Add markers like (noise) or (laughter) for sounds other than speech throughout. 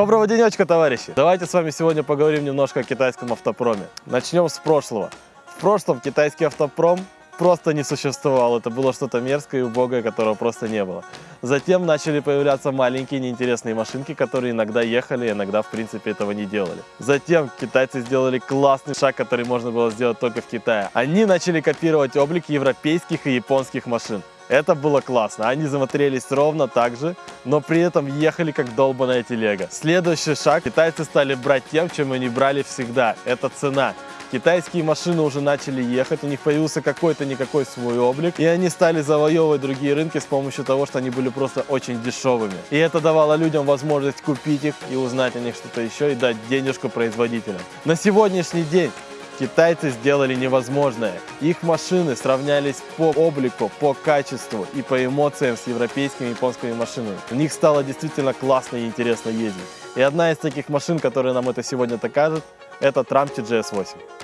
Доброго денечка, товарищи! Давайте с вами сегодня поговорим немножко о китайском автопроме. Начнем с прошлого. В прошлом китайский автопром просто не существовал. Это было что-то мерзкое и убогое, которого просто не было. Затем начали появляться маленькие неинтересные машинки, которые иногда ехали, иногда, в принципе, этого не делали. Затем китайцы сделали классный шаг, который можно было сделать только в Китае. Они начали копировать облик европейских и японских машин. Это было классно. Они смотрелись ровно так же, но при этом ехали как долбаная телега. Следующий шаг. Китайцы стали брать тем, чем они брали всегда. Это цена. Китайские машины уже начали ехать, у них появился какой-то никакой свой облик, и они стали завоевывать другие рынки с помощью того, что они были просто очень дешевыми. И это давало людям возможность купить их и узнать о них что-то еще и дать денежку производителям. На сегодняшний день Китайцы сделали невозможное. Их машины сравнялись по облику, по качеству и по эмоциям с европейскими и японскими машинами. В них стало действительно классно и интересно ездить. И одна из таких машин, которая нам это сегодня докажет, это Tramti GS8.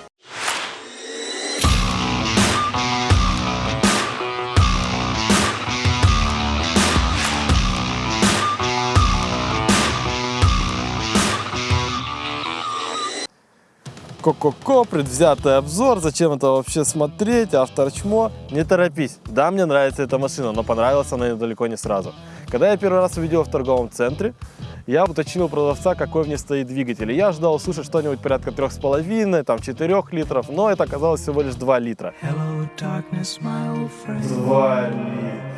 Ко-ко-ко, предвзятый обзор, зачем это вообще смотреть, автор чмо, не торопись. Да, мне нравится эта машина, но понравилась она далеко не сразу. Когда я первый раз увидел в торговом центре, я уточнил у продавца, какой в ней стоит двигатель. И я ждал услышать что-нибудь порядка 3,5, там 4 литров, но это оказалось всего лишь 2 литра. Hello, darkness, 2 литра.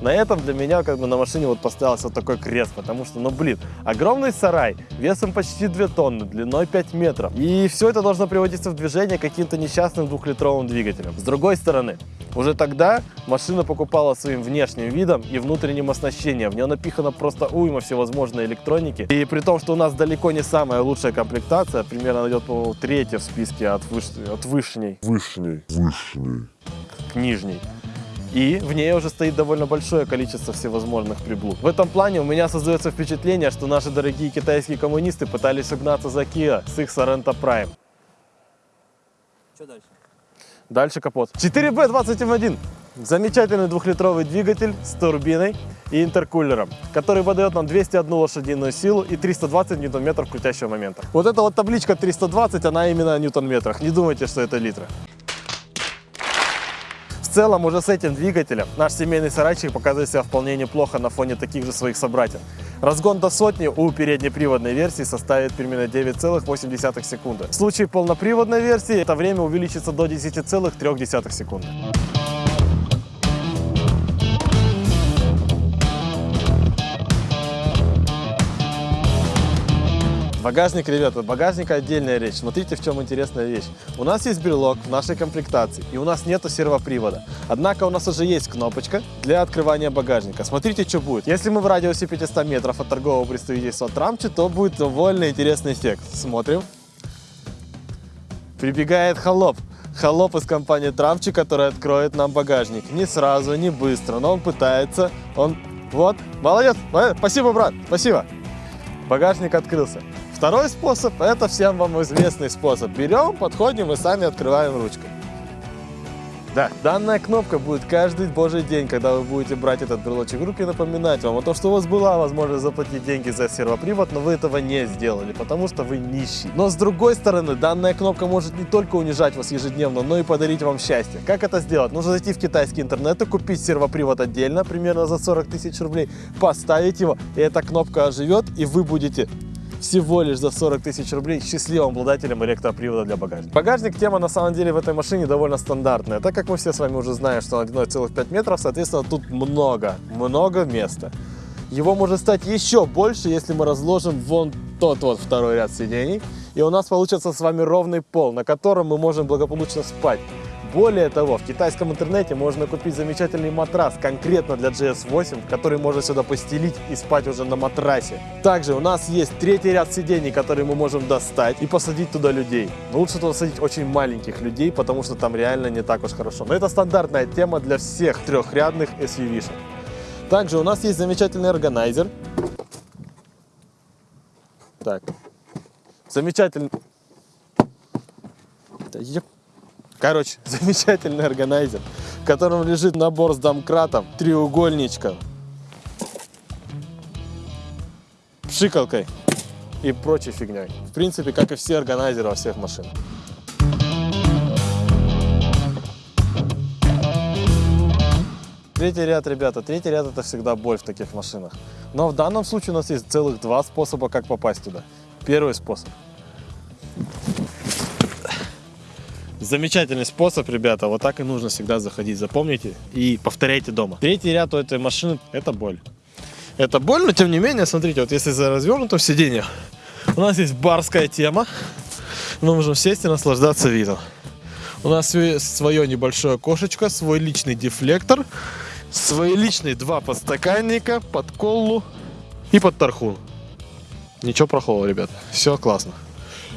На этом для меня как бы на машине вот поставился вот такой крест, потому что, ну блин, огромный сарай, весом почти 2 тонны, длиной 5 метров. И все это должно приводиться в движение каким-то несчастным двухлитровым двигателем. С другой стороны, уже тогда машина покупала своим внешним видом и внутренним оснащением. В нее напихано просто уйма всевозможной электроники. И при том, что у нас далеко не самая лучшая комплектация, примерно идет, по третья в списке от, выш... от вышней. Вышней. Вышней к нижней. И в ней уже стоит довольно большое количество всевозможных приблуд. В этом плане у меня создается впечатление, что наши дорогие китайские коммунисты пытались угнаться за Kia с их Sorento Prime. Что дальше? Дальше капот. 4B21. Замечательный двухлитровый двигатель с турбиной и интеркулером, который выдает нам 201 лошадиную силу и 320 ньютон-метров крутящего момента. Вот эта вот табличка 320, она именно о ньютон-метрах. Не думайте, что это литры целом уже с этим двигателем наш семейный сарайчик показывает себя вполне неплохо на фоне таких же своих собратьев. Разгон до сотни у переднеприводной версии составит примерно 9,8 секунды. В случае полноприводной версии это время увеличится до 10,3 секунды. Багажник, ребята, багажник отдельная речь. Смотрите, в чем интересная вещь. У нас есть брелок в нашей комплектации, и у нас нету сервопривода. Однако у нас уже есть кнопочка для открывания багажника. Смотрите, что будет. Если мы в радиусе 500 метров от торгового представительства Трамчи, то будет довольно интересный эффект. Смотрим. Прибегает холоп. Холоп из компании Трамчи, который откроет нам багажник. Не сразу, не быстро, но он пытается. Он... Вот, молодец. Спасибо, брат, спасибо. Багажник открылся. Второй способ, это всем вам известный способ. Берем, подходим и сами открываем ручкой. Да, данная кнопка будет каждый божий день, когда вы будете брать этот брелочек в руки, напоминать вам о том, что у вас была возможность заплатить деньги за сервопривод, но вы этого не сделали, потому что вы нищий. Но с другой стороны, данная кнопка может не только унижать вас ежедневно, но и подарить вам счастье. Как это сделать? Нужно зайти в китайский интернет и купить сервопривод отдельно, примерно за 40 тысяч рублей, поставить его, и эта кнопка оживет, и вы будете всего лишь за 40 тысяч рублей счастливым обладателем электропривода для багажника. Багажник тема на самом деле в этой машине довольно стандартная, так как мы все с вами уже знаем, что он 1,5 метров, соответственно тут много, много места. Его может стать еще больше, если мы разложим вон тот вот второй ряд сидений, и у нас получится с вами ровный пол, на котором мы можем благополучно спать. Более того, в китайском интернете можно купить замечательный матрас конкретно для GS8, который можно сюда постелить и спать уже на матрасе. Также у нас есть третий ряд сидений, который мы можем достать и посадить туда людей. Но лучше туда садить очень маленьких людей, потому что там реально не так уж хорошо. Но это стандартная тема для всех трехрядных SUV-шек. Также у нас есть замечательный органайзер. Так. Замечательный... Да, Короче, (laughs) замечательный органайзер, в котором лежит набор с домкратом, треугольничков, пшикалкой и прочей фигней. В принципе, как и все органайзеры во всех машинах. Третий ряд, ребята, третий ряд это всегда боль в таких машинах. Но в данном случае у нас есть целых два способа, как попасть туда. Первый способ. Замечательный способ, ребята. Вот так и нужно всегда заходить. Запомните и повторяйте дома. Третий ряд у этой машины – это боль. Это боль, но тем не менее, смотрите, вот если за развернутым сиденье, у нас есть барская тема. Мы можем сесть и наслаждаться видом. У нас свое небольшое окошечко, свой личный дефлектор, свои личные два подстаканника под коллу и под тархун. Ничего плохого, ребят. Все классно.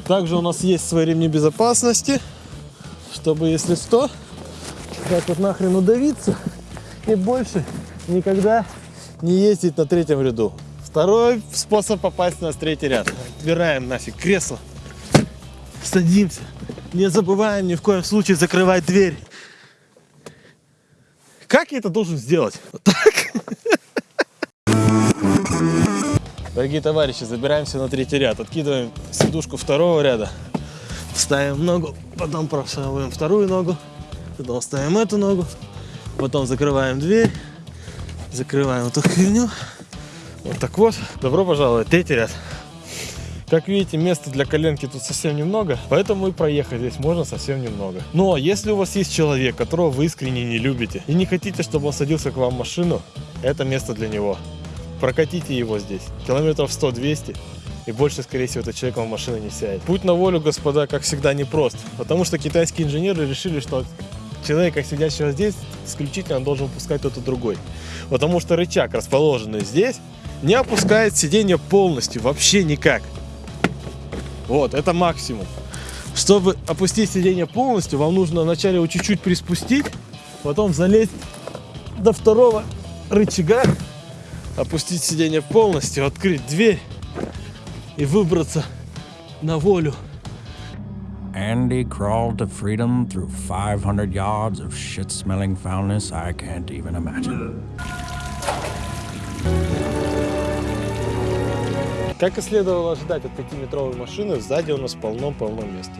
Также у нас есть свои ремни безопасности, чтобы, если что, так вот нахрен удавиться и больше никогда не ездить на третьем ряду. Второй способ попасть на третий ряд. Отбираем нафиг кресло, садимся. Не забываем ни в коем случае закрывать дверь. Как я это должен сделать? Вот так. Дорогие товарищи, забираемся на третий ряд. Откидываем сидушку второго ряда. Ставим ногу, потом просовываем вторую ногу. Потом ставим эту ногу. Потом закрываем дверь. Закрываем эту херню. Вот так вот. Добро пожаловать, третий ряд. Как видите, места для коленки тут совсем немного, поэтому и проехать здесь можно совсем немного. Но если у вас есть человек, которого вы искренне не любите, и не хотите, чтобы он садился к вам в машину, это место для него. Прокатите его здесь, километров 100-200, и больше, скорее всего, этот человек вам в машину не сядет. Путь на волю, господа, как всегда, непрост, потому что китайские инженеры решили, что человека, сидящего здесь, исключительно должен пускать кто-то другой. Потому что рычаг, расположенный здесь, не опускает сиденье полностью, вообще никак. Вот, это максимум. Чтобы опустить сиденье полностью, вам нужно вначале его чуть-чуть приспустить, потом залезть до второго рычага, опустить сиденье полностью, открыть дверь и выбраться на волю. Andy crawled to freedom through 500 yards of shit-smelling foulness I can't even imagine. Как и следовало ожидать от 5-метровой машины, сзади у нас полно-полно места.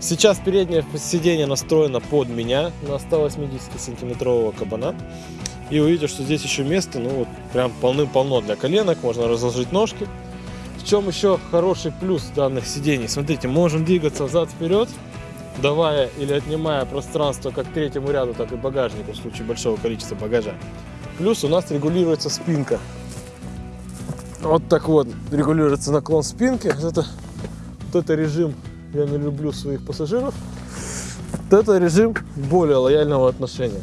Сейчас переднее сиденье настроено под меня на 180-сантиметрового кабана. И увидите, что здесь еще место, ну вот прям полным-полно для коленок, можно разложить ножки. В чем еще хороший плюс данных сидений? Смотрите, можем двигаться взад-вперед, давая или отнимая пространство как третьему ряду, так и багажнику в случае большого количества багажа. Плюс у нас регулируется спинка. Вот так вот регулируется наклон спинки. Это, вот это режим, я не люблю своих пассажиров. Вот это режим более лояльного отношения.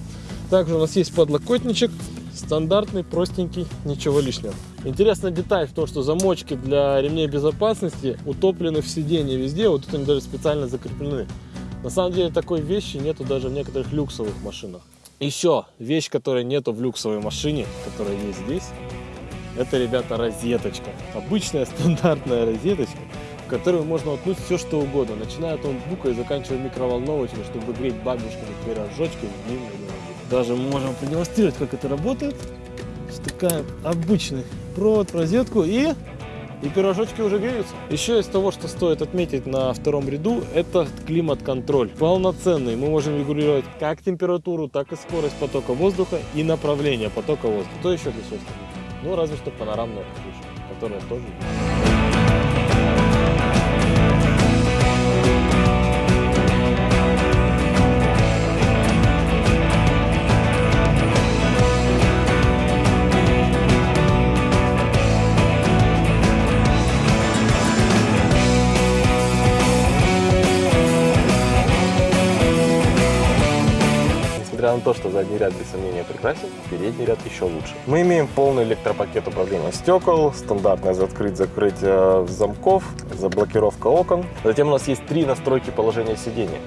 Также у нас есть подлокотничек, стандартный, простенький, ничего лишнего. Интересная деталь в том, что замочки для ремней безопасности утоплены в сиденье везде, вот тут они даже специально закреплены. На самом деле такой вещи нету даже в некоторых люксовых машинах. Еще вещь, которой нету в люксовой машине, которая есть здесь, это, ребята, розеточка. Обычная стандартная розеточка, в которую можно воткнуть все, что угодно. Начиная от ноутбука и заканчивая микроволновочной, чтобы греть бабушкины пирожочки Даже можем продемонстрировать, как это работает. Втыкаем обычный провод в розетку и и пирожочки уже греются. Еще из того, что стоит отметить на втором ряду, это климат-контроль. Полноценный. Мы можем регулировать как температуру, так и скорость потока воздуха и направление потока воздуха. Что еще всего ну, разве что панорамная крыша, которая тоже Несмотря на то, что задний ряд без сомнения прекрасен, передний ряд еще лучше. Мы имеем полный электропакет управления стекол, стандартное открыть-закрыть замков, заблокировка окон. Затем у нас есть три настройки положения сидения.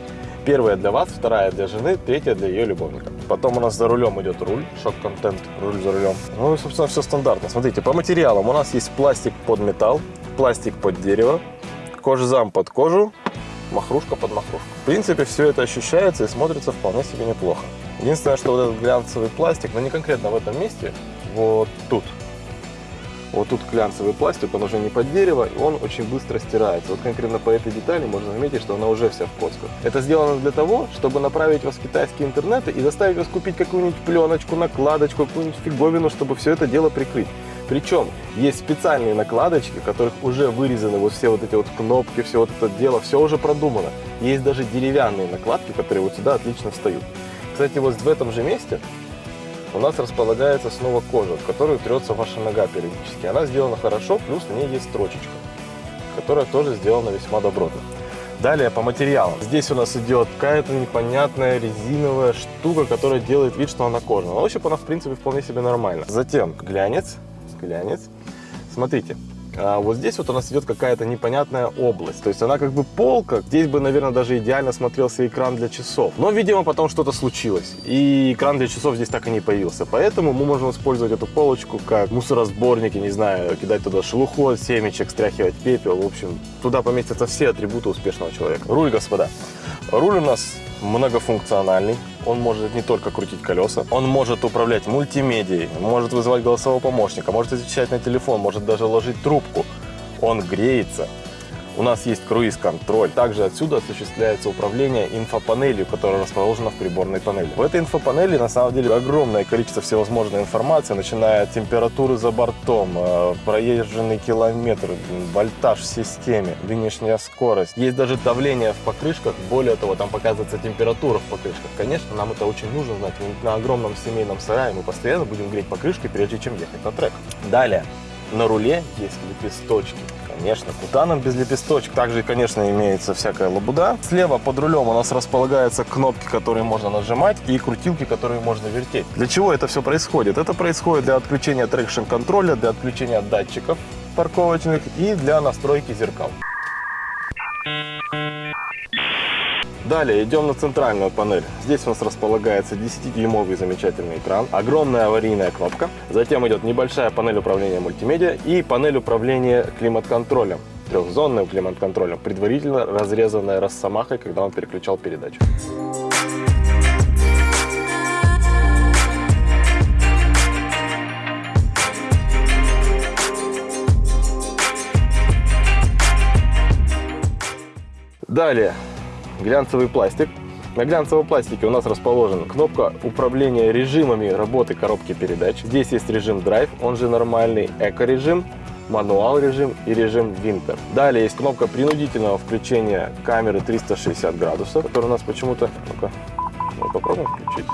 Первая для вас, вторая для жены, третья для ее любовника. Потом у нас за рулем идет руль, шок-контент, руль за рулем. Ну и, собственно, все стандартно. Смотрите, по материалам у нас есть пластик под металл, пластик под дерево, кожзам под кожу, махрушка под махрушку. В принципе, все это ощущается и смотрится вполне себе неплохо. Единственное, что вот этот глянцевый пластик, но не конкретно в этом месте, вот тут. Вот тут глянцевый пластик, он уже не под дерево, и он очень быстро стирается. Вот конкретно по этой детали можно заметить, что она уже вся в коцках. Это сделано для того, чтобы направить вас в китайские интернеты и заставить вас купить какую-нибудь пленочку, накладочку, какую-нибудь фиговину, чтобы все это дело прикрыть. Причем есть специальные накладочки, в которых уже вырезаны вот все вот эти вот кнопки, все вот это дело, все уже продумано. Есть даже деревянные накладки, которые вот сюда отлично встают. Кстати, вот в этом же месте у нас располагается снова кожа, в которую трется ваша нога периодически. Она сделана хорошо, плюс в ней есть строчечка, которая тоже сделана весьма добротно. Далее по материалам. Здесь у нас идет какая-то непонятная резиновая штука, которая делает вид, что она кожаная. Но ощупь она, в принципе, вполне себе нормально. Затем глянец. Глянец. Смотрите, а вот здесь вот у нас идет какая-то непонятная область. То есть она как бы полка. Здесь бы, наверное, даже идеально смотрелся экран для часов. Но, видимо, потом что-то случилось. И экран для часов здесь так и не появился. Поэтому мы можем использовать эту полочку как мусоросборники, не знаю, кидать туда шелуху от семечек, стряхивать пепел. В общем, туда поместятся все атрибуты успешного человека. Руль, господа. Руль у нас многофункциональный. Он может не только крутить колеса, он может управлять мультимедией, может вызывать голосового помощника, может отвечать на телефон, может даже ложить трубку. Он греется, у нас есть круиз-контроль. Также отсюда осуществляется управление инфопанелью, которая расположена в приборной панели. В этой инфопанели на самом деле огромное количество всевозможной информации, начиная от температуры за бортом, э, проезженный километр, вольтаж в системе, нынешняя скорость. Есть даже давление в покрышках. Более того, там показывается температура в покрышках. Конечно, нам это очень нужно знать. На огромном семейном сарае мы постоянно будем греть покрышки, прежде чем ехать на трек. Далее, на руле есть лепесточки. Конечно, куда нам без лепесточек? Также, конечно, имеется всякая лабуда. Слева под рулем у нас располагаются кнопки, которые можно нажимать, и крутилки, которые можно вертеть. Для чего это все происходит? Это происходит для отключения traction контроля, для отключения датчиков парковочных и для настройки зеркал. Далее идем на центральную панель. Здесь у нас располагается 10-дюймовый замечательный экран, огромная аварийная кнопка. Затем идет небольшая панель управления мультимедиа и панель управления климат-контролем. Трехзонным климат-контролем, предварительно разрезанная росомахой, когда он переключал передачу. Далее глянцевый пластик. На глянцевом пластике у нас расположена кнопка управления режимами работы коробки передач. Здесь есть режим Drive, он же нормальный эко-режим, мануал режим и режим Winter. Далее есть кнопка принудительного включения камеры 360 градусов, которая у нас почему-то... Ну-ка, мы попробуем включить.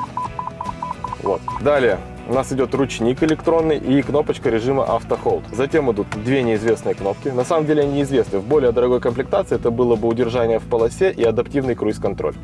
Вот. Далее у нас идет ручник электронный и кнопочка режима автохолд. Затем идут две неизвестные кнопки. На самом деле они известны. В более дорогой комплектации это было бы удержание в полосе и адаптивный круиз-контроль.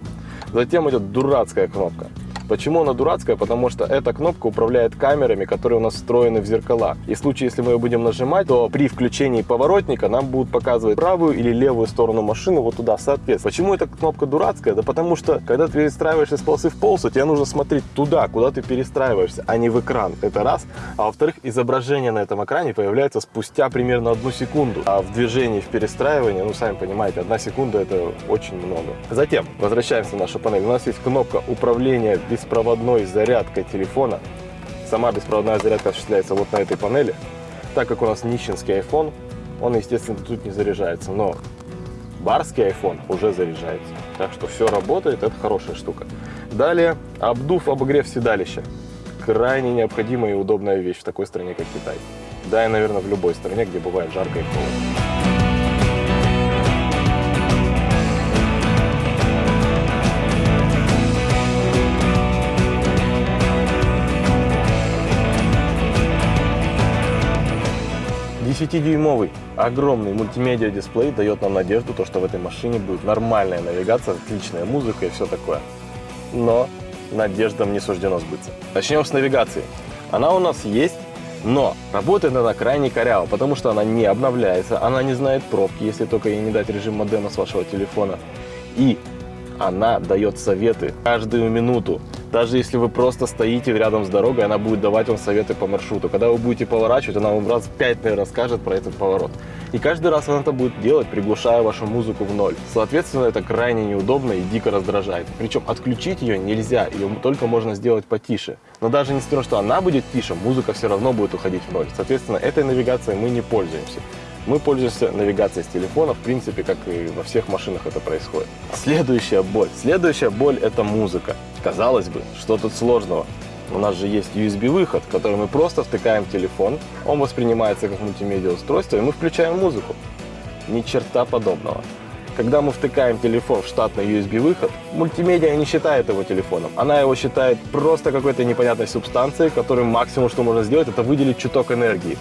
Затем идет дурацкая кнопка. Почему она дурацкая? Потому что эта кнопка управляет камерами, которые у нас встроены в зеркала. И в случае, если мы ее будем нажимать, то при включении поворотника нам будут показывать правую или левую сторону машины вот туда, соответственно. Почему эта кнопка дурацкая? Да потому что, когда ты перестраиваешься с полосы в полосу, тебе нужно смотреть туда, куда ты перестраиваешься, а не в экран. Это раз. А во-вторых, изображение на этом экране появляется спустя примерно одну секунду. А в движении, в перестраивании, ну, сами понимаете, одна секунда это очень много. Затем, возвращаемся в нашу панель. У нас есть кнопка управления беспроводной зарядкой телефона. Сама беспроводная зарядка осуществляется вот на этой панели. Так как у нас нищенский iPhone, он, естественно, тут не заряжается. Но барский iPhone уже заряжается. Так что все работает, это хорошая штука. Далее, обдув, обогрев седалища. Крайне необходимая и удобная вещь в такой стране, как Китай. Да и, наверное, в любой стране, где бывает жарко и холодно. Десятидюймовый огромный мультимедиа дисплей дает нам надежду, то, что в этой машине будет нормальная навигация, отличная музыка и все такое. Но надеждам не суждено сбыться. Начнем с навигации. Она у нас есть, но работает она крайне коряво, потому что она не обновляется, она не знает пробки, если только ей не дать режим модема с вашего телефона. И она дает советы каждую минуту Даже если вы просто стоите рядом с дорогой, она будет давать вам советы по маршруту. Когда вы будете поворачивать, она вам раз в пять, наверное, расскажет про этот поворот. И каждый раз она это будет делать, приглушая вашу музыку в ноль. Соответственно, это крайне неудобно и дико раздражает. Причем отключить ее нельзя, ее только можно сделать потише. Но даже несмотря на то, что она будет тише, музыка все равно будет уходить в ноль. Соответственно, этой навигацией мы не пользуемся. Мы пользуемся навигацией с телефона, в принципе, как и во всех машинах это происходит. Следующая боль. Следующая боль – это музыка. Казалось бы, что тут сложного? У нас же есть USB-выход, который мы просто втыкаем телефон, он воспринимается как мультимедиа устройство, и мы включаем музыку. Ни черта подобного. Когда мы втыкаем телефон в штатный USB-выход, мультимедиа не считает его телефоном. Она его считает просто какой-то непонятной субстанцией, которой максимум, что можно сделать, это выделить чуток энергии.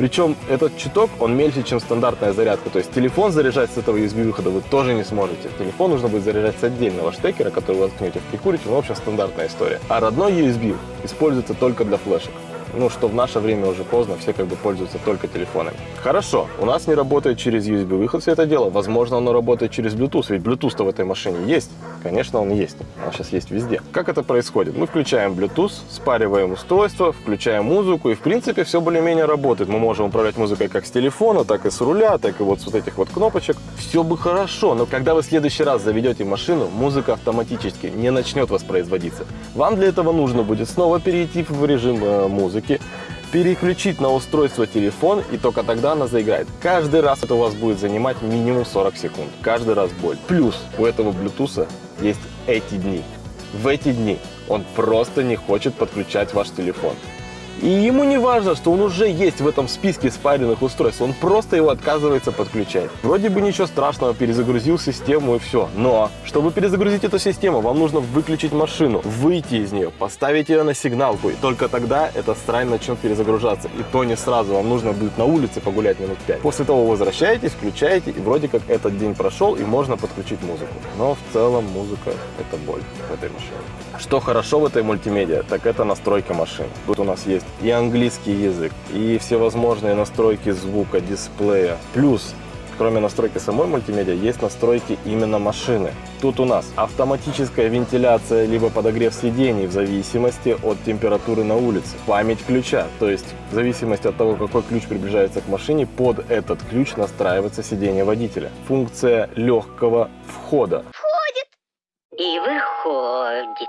Причем этот чуток, он меньше, чем стандартная зарядка. То есть телефон заряжать с этого USB-выхода вы тоже не сможете. Телефон нужно будет заряжать с отдельного штекера, который вы воткнете в прикурите. Ну, в общем, стандартная история. А родной USB используется только для флешек ну, что в наше время уже поздно, все как бы пользуются только телефонами. Хорошо, у нас не работает через USB-выход все это дело. Возможно, оно работает через Bluetooth, ведь Bluetooth-то в этой машине есть. Конечно, он есть. Он сейчас есть везде. Как это происходит? Мы включаем Bluetooth, спариваем устройство, включаем музыку, и в принципе все более-менее работает. Мы можем управлять музыкой как с телефона, так и с руля, так и вот с вот этих вот кнопочек. Все бы хорошо, но когда вы в следующий раз заведете машину, музыка автоматически не начнет воспроизводиться. Вам для этого нужно будет снова перейти в режим э, музыки, переключить на устройство телефон, и только тогда она заиграет. Каждый раз это у вас будет занимать минимум 40 секунд. Каждый раз боль. Плюс у этого Bluetooth есть эти дни. В эти дни он просто не хочет подключать ваш телефон. И ему не важно, что он уже есть в этом списке спаренных устройств, он просто его отказывается подключать. Вроде бы ничего страшного, перезагрузил систему и все. Но, чтобы перезагрузить эту систему, вам нужно выключить машину, выйти из нее, поставить ее на сигналку, и только тогда эта срань начнет перезагружаться. И то не сразу, вам нужно будет на улице погулять минут 5. После того возвращаетесь, включаете, и вроде как этот день прошел, и можно подключить музыку. Но в целом музыка это боль в этой машине. Что хорошо в этой мультимедиа, так это настройка машин. Тут у нас есть и английский язык, и всевозможные настройки звука, дисплея. Плюс кроме настройки самой мультимедиа, есть настройки именно машины. Тут у нас автоматическая вентиляция, либо подогрев сидений в зависимости от температуры на улице. Память ключа, то есть в зависимости от того, какой ключ приближается к машине, под этот ключ настраивается сиденье водителя. Функция легкого входа. Входит и выходит.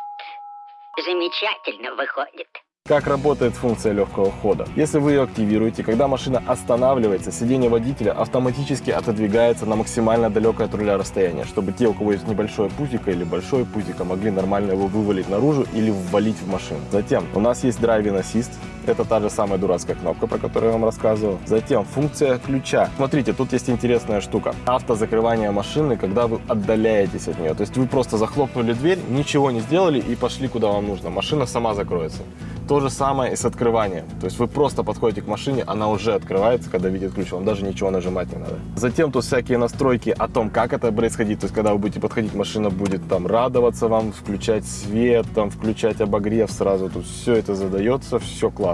Замечательно выходит. Как работает функция легкого хода? Если вы ее активируете, когда машина останавливается, сиденье водителя автоматически отодвигается на максимально далекое от руля расстояние, чтобы те, у кого есть небольшое пузико или большое пузико, могли нормально его вывалить наружу или ввалить в машину. Затем у нас есть Driving Assist, это та же самая дурацкая кнопка, про которую я вам рассказывал. Затем функция ключа. Смотрите, тут есть интересная штука. Автозакрывание машины, когда вы отдаляетесь от нее. То есть вы просто захлопнули дверь, ничего не сделали и пошли куда вам нужно. Машина сама закроется. То же самое и с открыванием. То есть вы просто подходите к машине, она уже открывается, когда видит ключ. Вам даже ничего нажимать не надо. Затем тут всякие настройки о том, как это происходит. То есть когда вы будете подходить, машина будет там радоваться вам, включать свет, там включать обогрев сразу. Тут все это задается, все классно.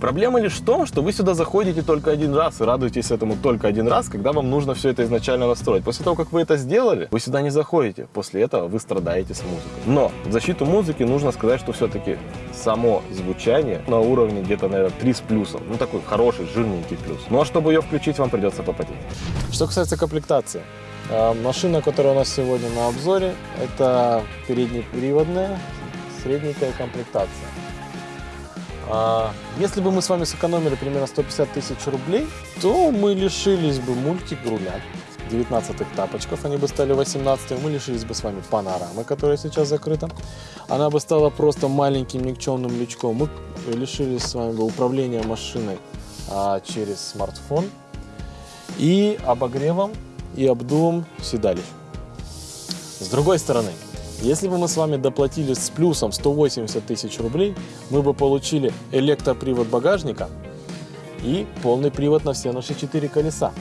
Проблема лишь в том, что вы сюда заходите только один раз и радуетесь этому только один раз, когда вам нужно все это изначально настроить. После того, как вы это сделали, вы сюда не заходите. После этого вы страдаете с музыкой. Но в защиту музыки нужно сказать, что все-таки само звучание на уровне где-то, наверное, 3 с плюсом. Ну, такой хороший, жирненький плюс. Ну, а чтобы ее включить, вам придется попотеть. Что касается комплектации. э, Машина, которая у нас сегодня на обзоре, это переднеприводная средненькая комплектация. А, Если бы мы с вами сэкономили примерно 150 тысяч рублей, то мы лишились бы мультик руля 19 тапочков, они бы стали 18 мы лишились бы с вами панорамы, которая сейчас закрыта. Она бы стала просто маленьким никчемным лючком. Мы лишились с вами бы управления машиной а, через смартфон и обогревом и обдувом седалищ. С другой стороны, если бы мы с вами доплатили с плюсом 180 тысяч рублей, мы бы получили электропривод багажника и полный привод на все наши четыре колеса.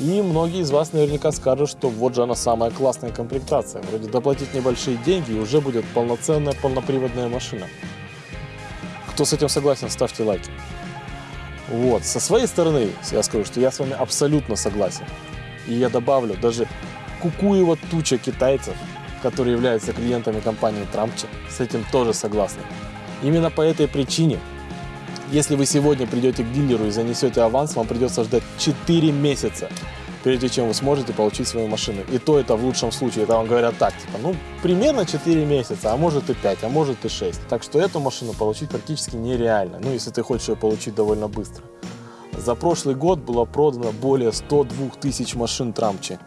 И многие из вас наверняка скажут, что вот же она самая классная комплектация. Вроде доплатить небольшие деньги и уже будет полноценная полноприводная машина. Кто с этим согласен, ставьте лайки. Вот, со своей стороны я скажу, что я с вами абсолютно согласен. И я добавлю, даже кукуева туча китайцев которые являются клиентами компании Трампчи, с этим тоже согласны. Именно по этой причине, если вы сегодня придете к дилеру и занесете аванс, вам придется ждать 4 месяца, прежде чем вы сможете получить свою машину. И то это в лучшем случае, это вам говорят так, типа, ну, примерно 4 месяца, а может и 5, а может и 6. Так что эту машину получить практически нереально, ну, если ты хочешь ее получить довольно быстро. За прошлый год было продано более 102 тысяч машин Трамчи.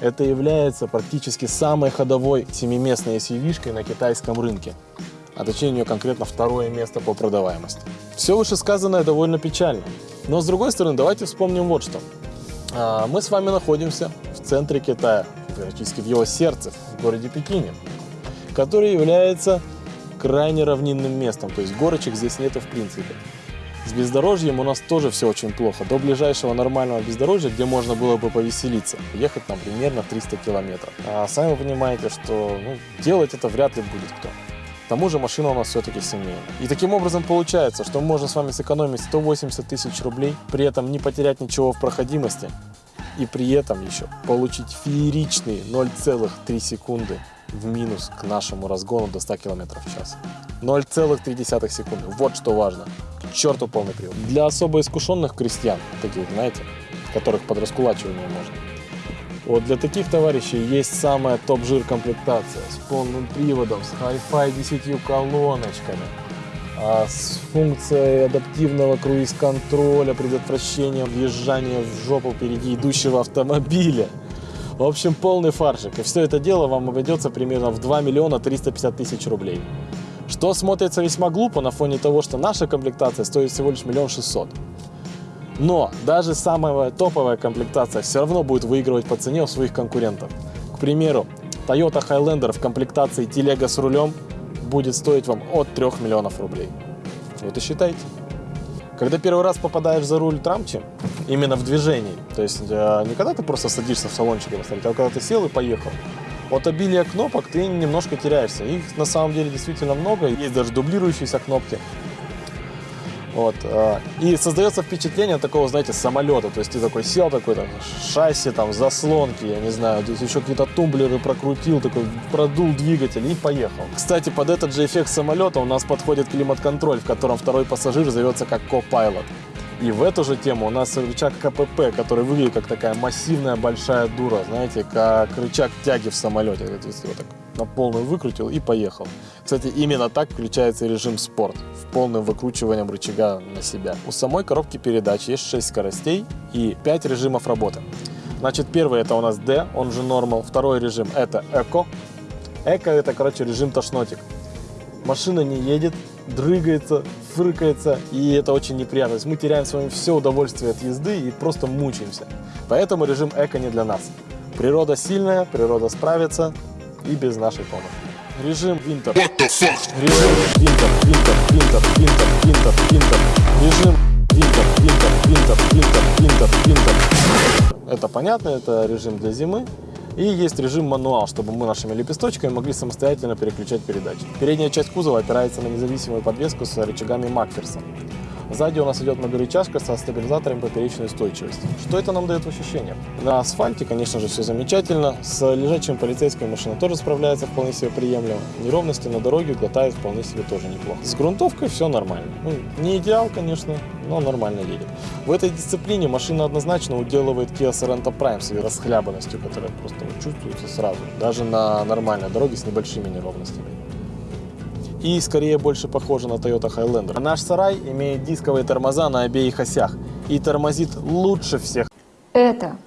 Это является практически самой ходовой семиместной SUV-шкой на китайском рынке. А точнее у нее конкретно второе место по продаваемости. Все вышесказанное довольно печально. Но с другой стороны, давайте вспомним вот что. А, Мы с вами находимся в центре Китая, практически в его сердце, в городе Пекине, который является крайне равнинным местом, то есть горочек здесь нету в принципе. С бездорожьем у нас тоже все очень плохо. До ближайшего нормального бездорожья, где можно было бы повеселиться, ехать нам примерно 300 километров. А сами вы понимаете, что ну, делать это вряд ли будет кто. К тому же машина у нас все-таки семейная. И таким образом получается, что мы можем с вами сэкономить 180 тысяч рублей, при этом не потерять ничего в проходимости, и при этом еще получить фееричные 0,3 секунды в минус к нашему разгону до 100 км в час. 0,3 секунды. Вот что важно. Черту полный привод. Для особо искушенных крестьян, таких, знаете, которых под раскулачивание можно. Вот для таких товарищей есть самая топ-жир комплектация с полным приводом, с Hi-Fi 10 колоночками, а, с функцией адаптивного круиз-контроля, предотвращения въезжания в жопу впереди идущего автомобиля. В общем, полный фаршик. И все это дело вам обойдется примерно в 2 миллиона 350 тысяч рублей. Что смотрится весьма глупо на фоне того, что наша комплектация стоит всего лишь миллион шестьсот. Но даже самая топовая комплектация все равно будет выигрывать по цене у своих конкурентов. К примеру, Toyota Highlander в комплектации телега с рулем будет стоить вам от 3 миллионов рублей. Вот и считайте. Когда первый раз попадаешь за руль Трамчи, именно в движении, то есть э, не когда ты просто садишься в салончик а когда ты сел и поехал, от обилия кнопок ты немножко теряешься. Их на самом деле действительно много, есть даже дублирующиеся кнопки. Вот. э, И создается впечатление такого, знаете, самолета. То есть ты такой сел, такой там шасси, там заслонки, я не знаю, здесь еще какие-то тумблеры прокрутил, такой продул двигатель и поехал. Кстати, под этот же эффект самолета у нас подходит климат-контроль, в котором второй пассажир зовется как ко-пайлот. И в эту же тему у нас рычаг КПП, который выглядит как такая массивная большая дура, знаете, как рычаг тяги в самолете. Есть его так на полную выкрутил и поехал. Кстати, именно так включается режим спорт, в полным выкручиванием рычага на себя. У самой коробки передач есть 6 скоростей и 5 режимов работы. Значит, первый это у нас D, он же Normal. Второй режим это Eco. Эко это, короче, режим тошнотик. Машина не едет, дрыгается, фыркается, и это очень неприятно. То есть мы теряем с вами все удовольствие от езды и просто мучаемся. Поэтому режим эко не для нас. Природа сильная, природа справится и без нашей помощи. Режим Винтер. Режим Винтер, Винтер, Винтер, Винтер, Винтер, Винтер. Режим Винтер, Винтер, Винтер, Винтер, Винтер, Винтер. Это понятно, это режим для зимы. И есть режим мануал, чтобы мы нашими лепесточками могли самостоятельно переключать передачи. Передняя часть кузова опирается на независимую подвеску с рычагами Макферсон. Сзади у нас идет многорычажка со стабилизатором поперечной устойчивости. Что это нам дает в ощущениях? На асфальте, конечно же, все замечательно. С лежачим полицейской машина тоже справляется вполне себе приемлемо. Неровности на дороге глотает вполне себе тоже неплохо. С грунтовкой все нормально. Ну, не идеал, конечно, но нормально едет. В этой дисциплине машина однозначно уделывает Kia Sorento Prime своей расхлябанностью, которая просто чувствуется сразу, даже на нормальной дороге с небольшими неровностями и скорее больше похожа на Toyota Highlander. Наш сарай имеет дисковые тормоза на обеих осях и тормозит лучше всех, Это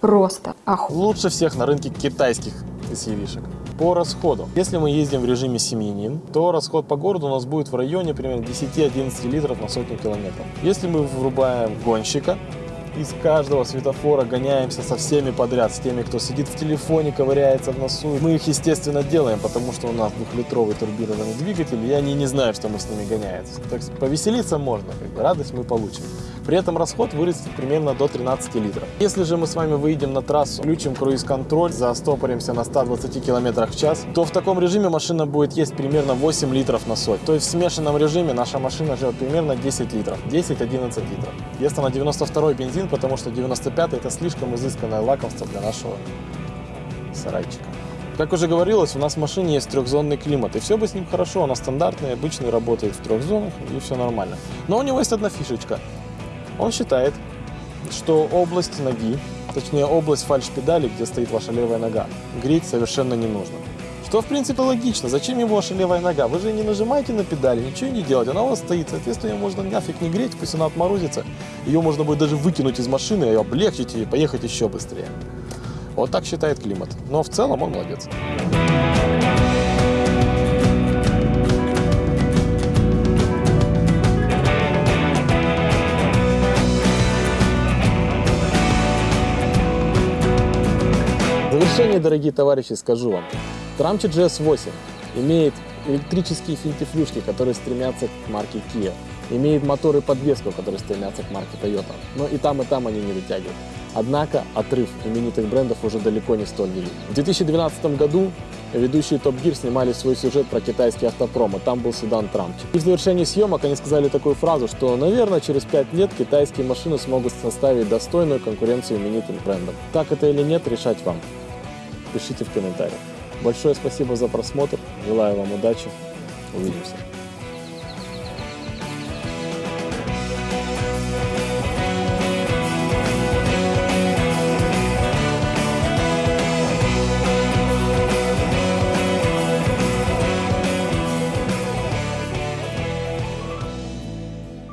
просто оху... лучше всех на рынке китайских SUV-шек. По расходу. Если мы ездим в режиме семьянин, то расход по городу у нас будет в районе примерно 10-11 литров на сотню километров. Если мы врубаем гонщика, из каждого светофора гоняемся со всеми подряд, с теми, кто сидит в телефоне, ковыряется в носу. Мы их, естественно, делаем, потому что у нас двухлитровый турбированный двигатель, и они не знают, что мы с ними гоняемся. Так повеселиться можно, как бы, радость мы получим. При этом расход вырастет примерно до 13 литров. Если же мы с вами выйдем на трассу, включим круиз-контроль, застопоримся на 120 км в час, то в таком режиме машина будет есть примерно 8 литров на сотню. То есть в смешанном режиме наша машина живет примерно 10 литров, 10-11 литров. Если на 92 бензин, потому что 95 это слишком изысканное лакомство для нашего сарайчика. Как уже говорилось, у нас в машине есть трехзонный климат, и все бы с ним хорошо, он стандартный, обычный, работает в трех зонах, и все нормально. Но у него есть одна фишечка. Он считает, что область ноги, точнее область фальш-педали, где стоит ваша левая нога, греть совершенно не нужно. Что, в принципе, логично. Зачем ему ваша левая нога? Вы же не нажимаете на педали, ничего не делаете. Она у вас стоит. Соответственно, ее можно нафиг не греть, пусть она отморозится. Ее можно будет даже выкинуть из машины, ее облегчить и поехать еще быстрее. Вот так считает климат. Но в целом он молодец. Завершение, дорогие товарищи, скажу вам. Tramchi GS8 имеет электрические финтифлюшки, которые стремятся к марке Kia. Имеет мотор и подвеску, которые стремятся к марке Toyota. Но и там, и там они не дотягивают. Однако отрыв именитых брендов уже далеко не столь велик. В 2012 году ведущие Top Gear снимали свой сюжет про китайский автопром, и там был седан Трамчи. И в завершении съемок они сказали такую фразу, что, наверное, через 5 лет китайские машины смогут составить достойную конкуренцию именитым брендам. Так это или нет, решать вам. Пишите в комментариях. Большое спасибо за просмотр. Желаю вам удачи. Увидимся.